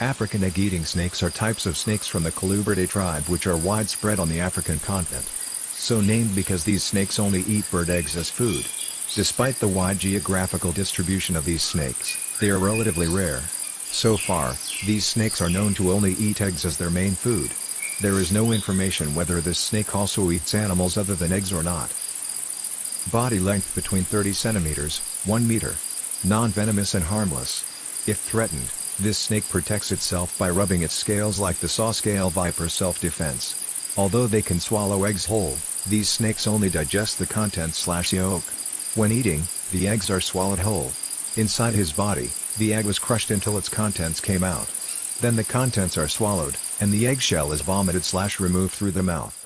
African egg-eating snakes are types of snakes from the Colubridae tribe which are widespread on the African continent. So named because these snakes only eat bird eggs as food. Despite the wide geographical distribution of these snakes, they are relatively rare. So far, these snakes are known to only eat eggs as their main food. There is no information whether this snake also eats animals other than eggs or not. Body length between 30 centimeters, 1 meter. Non-venomous and harmless. If threatened, this snake protects itself by rubbing its scales like the saw scale viper self-defense. Although they can swallow eggs whole, these snakes only digest the contents slash yolk. When eating, the eggs are swallowed whole. Inside his body, the egg was crushed until its contents came out. Then the contents are swallowed, and the eggshell is vomited slash removed through the mouth.